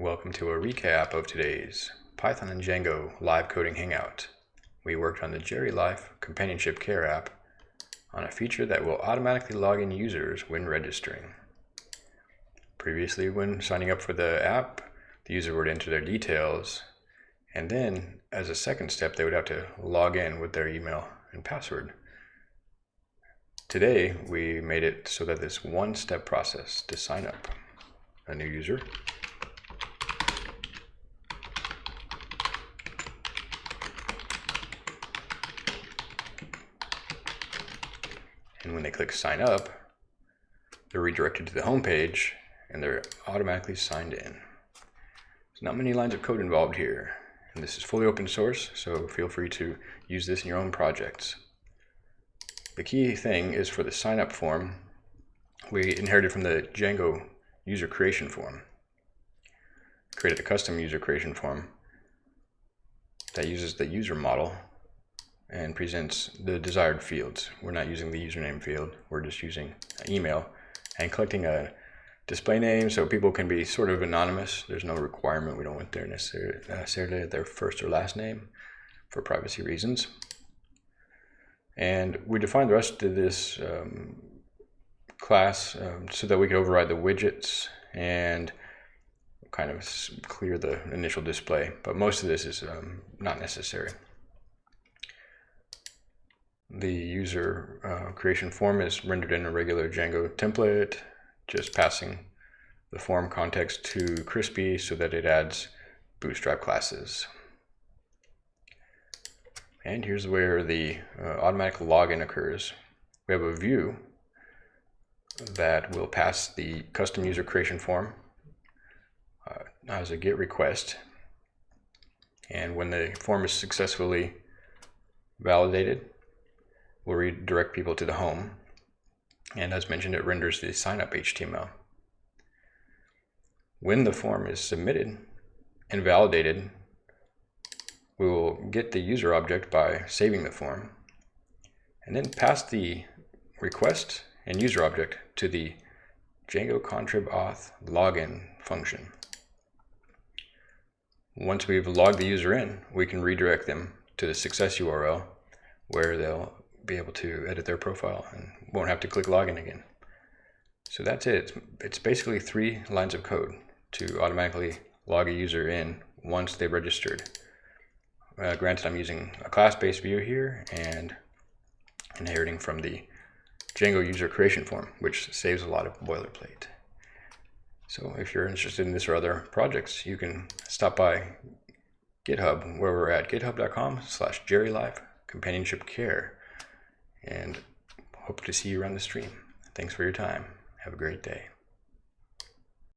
Welcome to a recap of today's Python and Django live coding hangout. We worked on the GeriLife Companionship Care app on a feature that will automatically log in users when registering. Previously, when signing up for the app, the user would enter their details, and then as a second step, they would have to log in with their email and password. Today, we made it so that this one-step process to sign up a new user And when they click sign up, they're redirected to the home page and they're automatically signed in. There's not many lines of code involved here. And this is fully open source, so feel free to use this in your own projects. The key thing is for the sign up form, we inherited from the Django user creation form. Created a custom user creation form that uses the user model and presents the desired fields. We're not using the username field, we're just using email and collecting a display name so people can be sort of anonymous. There's no requirement, we don't want their necessarily their first or last name for privacy reasons. And we define the rest of this um, class um, so that we can override the widgets and kind of clear the initial display. But most of this is um, not necessary. The user uh, creation form is rendered in a regular Django template, just passing the form context to Crispy so that it adds bootstrap classes. And here's where the uh, automatic login occurs. We have a view that will pass the custom user creation form uh, as a GET request. And when the form is successfully validated, will redirect people to the home. And as mentioned, it renders the sign up HTML. When the form is submitted and validated, we will get the user object by saving the form and then pass the request and user object to the Django contrib auth login function. Once we've logged the user in, we can redirect them to the success URL where they'll be able to edit their profile and won't have to click login again. So that's it. It's, basically three lines of code to automatically log a user in once they've registered. Uh, granted, I'm using a class-based view here and inheriting from the Django user creation form, which saves a lot of boilerplate. So if you're interested in this or other projects, you can stop by GitHub, where we're at github.com slash gerilife companionship care and hope to see you around the stream. Thanks for your time. Have a great day.